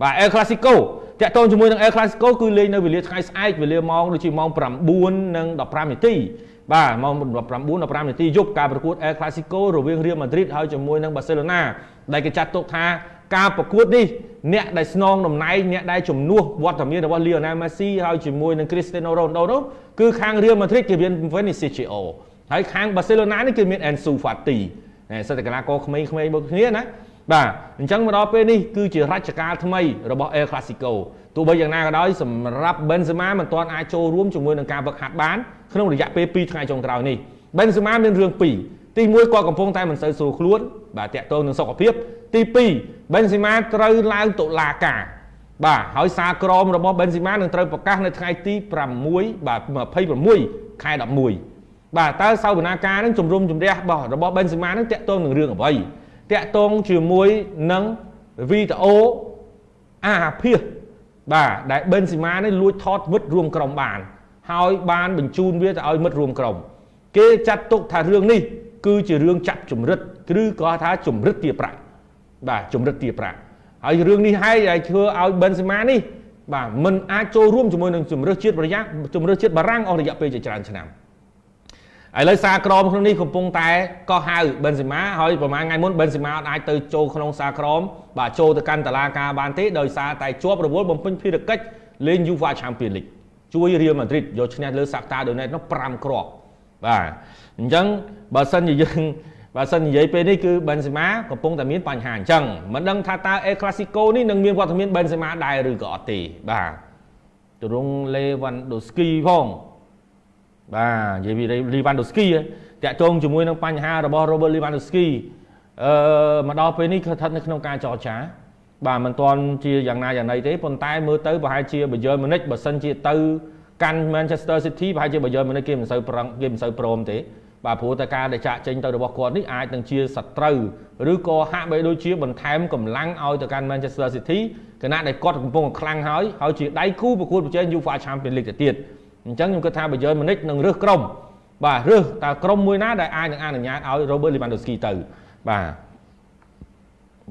បាទ El Clasico តាក់ទងជាមួយនឹង El Clasico គឺលេងនៅវេលាថ្ងៃស្អែកវេលាម៉ោងដូចជាម៉ោង9:15នាទីបាទម៉ោង9:15នាទីយប់ការប្រកួត El Clasico រវាង Real Madrid ហើយជាមួយនឹង Barcelona ដែលគេចាត់ទុកថាការប្រកួតនេះអ្នកដែលស្នងតំណែងអ្នកដែលជំនួសវត្តមានរបស់ Lionel Messi ហើយជាមួយនឹង Cristiano Ronaldo នោះគឺខាង Real Madrid គេមាន Vinicius Junior ហើយខាង Barcelona នេះគឺមាន Ansu Fati សិទ្ធិកីឡាករក្មេងៗមួយគ្នាណា បាទអញ្ចឹងមកដល់ពេលនេះគឺជារជ្ជកាលថ្មីរបស់ El Clasico ទោះបីយ៉ាងណាក៏ដោយសម្រាប់ Benzema មិនទាន់អាចចូលរួមជាមួយនឹងការវឹកហាត់បានក្នុងរយៈពេល2ថ្ងៃចុងក្រោយនេះ Benzema មានរឿងពីរទី1គាត់កំពុងតែមិនសូវស្រួលខ្លួនបាទតាក់ទងនឹងសុខភាពទី2 Benzema ត្រូវឡើងតុលាការបាទហើយសារក្រមរបស់ Benzema នឹងត្រូវប្រកាសនៅថ្ងៃទី6បាទ26ខែ11បាទតើសាវនាការនឹងជំរុំជម្រះរបស់របស់ Benzema នឹងតាក់ទងនឹងរឿងអ្វី តាក់ទងជាមួយនឹងវីដេអូអាភិសបាទដែល Benzema នេះលួចថតមិត្តរួមក្រុមបាន ហើយបានបញ្ជូនវាទៅឲ្យមិត្តរួមក្រុម គេចាត់ទុកថារឿងនេះ គឺជារឿងចាប់ចម្រិតឬក៏ថាចម្រិតទាប្រាក់បាទចម្រិតទាប្រាក់ហើយរឿងនេះហើយដែលធ្វើឲ្យ Benzema នេះបាទមិនអាចចូលរួមជាមួយនឹងជំរឿសជាតិប្រយ៉ាជំរឿសជាតិបារាំងអស់រយៈពេលជាច្រើនឆ្នាំ ឥឡូវសារក្រមក្នុងនេះកំពុងតែក៏ហៅ Benzema ហើយប្រហែលថ្ងៃមុន Benzema អត់អាចទៅចូលក្នុងសារក្រមបាទចូលទៅកាន់តឡាការបានទេដោយសារតែជាប់រវល់បំពេញភារកិច្ចលេង UEFA Champions League ជួយ Real Madrid យកឈ្នះលើ Shakhtar Donetsk នោះ5គ្រាប់បាទអញ្ចឹងបើសិនជាយើងបើសិននិយាយពេលនេះគឺ Benzema កំពុងតែមានបញ្ហាអញ្ចឹងមិនដឹងថាតើ El Clasico នេះនឹងមានវត្តមាន Benzema ដែរឬក៏អត់ទេបាទទ្រង់ Lewandowski ផង បាទនិយាយពី Lewandowski តាក់ទងជាមួយនឹងបញ្ហារបស់ Robert Lewandowski អឺមកដល់ពេលនេះគឺស្ថិតនៅក្នុងការចរចា បាទមិនទាន់ជាយ៉ាងណាយ៉ាងណីទេប៉ុន្តែមើលទៅប្រហែលជា Bayern Munich បើសិនជាទៅកាន់ Manchester City ប្រហែលជា Bayern Munich គេមិនសូវប្រឹងគេមិនសូវព្រមទេបាទព្រោះតែការដែលចាក់ចេញទៅរបស់គាត់នេះអាចនឹងជាសត្រូវឬក៏ហាក់បីដូចជាបន្ថែមកម្លាំងឲ្យទៅកាន់ Manchester City គណៈដែលគាត់កំពុងខ្លាំងហើយហើយជាដៃគូប្រកួតប្រជែង UEFA Champions League ទៅទៀត អញ្ចឹងខ្ញុំគិតថា Bayern Munich នឹងរើសក្រុមបាទរើសតើក្រុមមួយណាដែលអាចនឹងអនុញ្ញាតឲ្យ Robert Lewandowski ទៅបាទ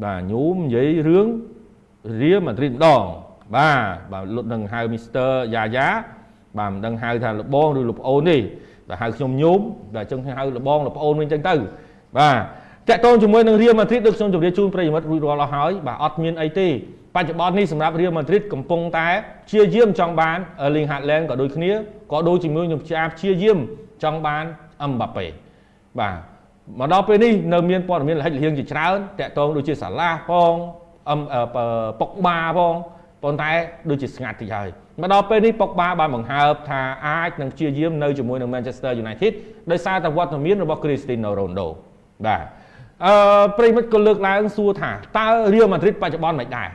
បាទញោមនិយាយរឿង Real Madrid ម្ដងបាទបាទលុតនឹងហៅ Mr. Yaya បាទមិនដឹងហៅថាលបងឬលោកប្អូនទេតែហៅខ្ញុំញោមតែអញ្ចឹងហៅលបងលប្អូនវិញអញ្ចឹងទៅបាទតាក់ទងជាមួយនឹងរៀលម៉ាឌ្រីតដូចខ្ញុំជម្រាបជូនប្រិយមិត្តរួចរាល់អស់ហើយបាទអត់មានអីទេ បច្ចុប្បន្ននេះសម្រាប់រៀលម៉ាឌ្រីតកំពុងតែព្យាយាមចង់បាន Erling Haaland ក៏ដូចគ្នាក៏ដូចជាមួយខ្ញុំជាព្យាយាមចង់បាន Mbappe បាទមកដល់ពេលនេះនៅមានព័ត៌មានលិចលៀងជាច្រើនតាក់ទងដូចជាសាឡាផងអឹមប៉ុកបាផងប៉ុន្តែដូចជាស្ងាត់តិចហើយមកដល់ពេលនេះប៉ុកបាបានបង្ហើបថាអាចនឹងព្យាយាមនៅជាមួយនឹង Manchester United ដោយសារតែវត្តមានរបស់ Cristiano Ronaldo បាទអឺប្រិមិត្តក៏លើកឡើងសួរថាតើ Real Madrid បច្ចុប្បន្នមិនដែរ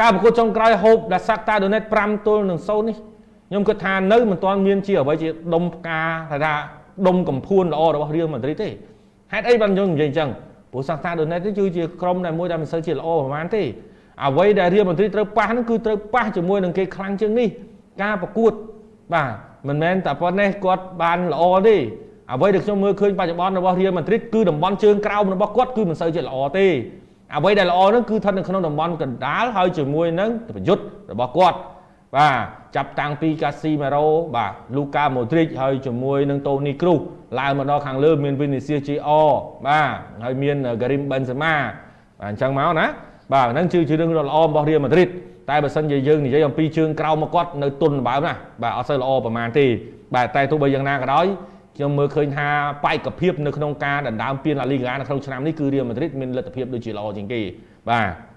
ការប្រកួតចុងក្រោយ Hope ដែល Shakhtar Donetsk 5ទល់នឹង0នេះខ្ញុំគិតថានៅមិនទាន់មានជាអ្វីជាដុំផ្កាថាថាដុំកំភួនល្អរបស់ Real Madrid ទេហេតុអីបានយើងនិយាយអញ្ចឹងព្រោះ Shakhtar Donetsk នេះគឺជាក្រុមដែលមួយដែលមិនសូវជាល្អប្រហែលទេអ្វីដែលរៀលមន្ត្រីត្រូវប៉ះហ្នឹងគឺត្រូវប៉ះជាមួយនឹងគេខ្លាំងជាងនេះការប្រកួតបាទមិនមែនតែប៉ុណ្ណេះគាត់បានល្អទេអ្វីដែលខ្ញុំមើលឃើញបច្ចុប្បន្នរបស់រៀលមន្ត្រីគឺតំបន់ជើងក្រោមរបស់គាត់គឺមិនសូវជាល្អទេ អ្វីដែលល្អហ្នឹងគឺស្ថិតនៅក្នុងតំបន់កណ្ដាលហើយជាមួយនឹងប្រយុទ្ធរបស់គាត់បាទចាប់តាំងពីកាស៊ីម៉េរ៉ូបាទលូកាម៉ូទ្រីកហើយជាមួយនឹងតូនីគ្រូសឡើងមកដល់ខាងលើមានវីនីសៀសជីអបាទហើយមានហ្គារីមបេនសេម៉ាបាទអញ្ចឹងមកណាបាទហ្នឹងគឺជារឿងដ៏ល្អរបស់រៀលម៉ាឌ្រីតតែបើសិនជាយើងនិយាយអំពីជើងក្រោមមកគាត់នៅទុនបើណាបាទអត់សូវល្អប្រហែលទេបាទតែទោះបីយ៉ាងណាក៏ដោយ ខ្ញុំមើលឃើញថាបែកភាពនៅក្នុងការដណ្ដើមពានឡាលីហ្គានៅក្នុងឆ្នាំនេះគឺរៀលម៉ាឌ្រីតមានលទ្ធភាពដូចជាល្អជាងគេបាទ